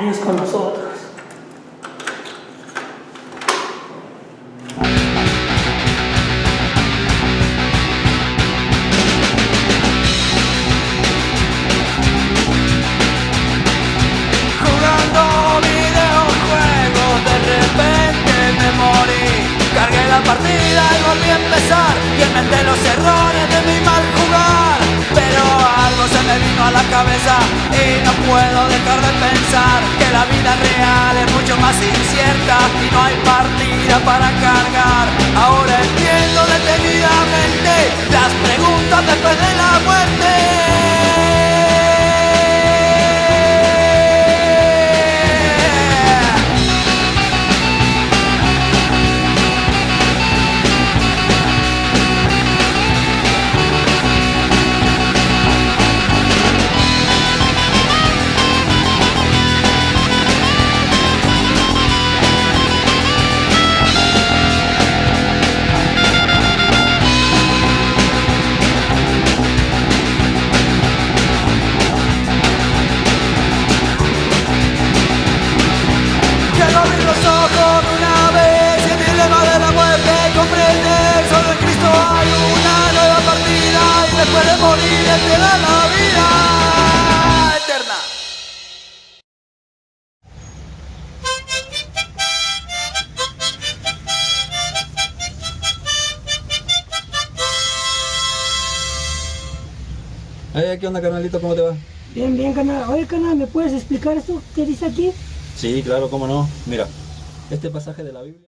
Dios con nosotros. Jugando videojuegos, de repente me morí. Cargué la partida y volví a empezar. Y inventé los errores de mi la cabeza y no puedo dejar de pensar que la vida real es mucho más incierta y no hay partida para cargar. Ahora entiendo detenidamente las la vida eterna Eh, ¿Qué onda, carnalito? ¿Cómo te va? Bien, bien, canal. Oye, canal, ¿me puedes explicar esto? ¿Qué dice aquí? Sí, claro, cómo no. Mira, este pasaje de la Biblia...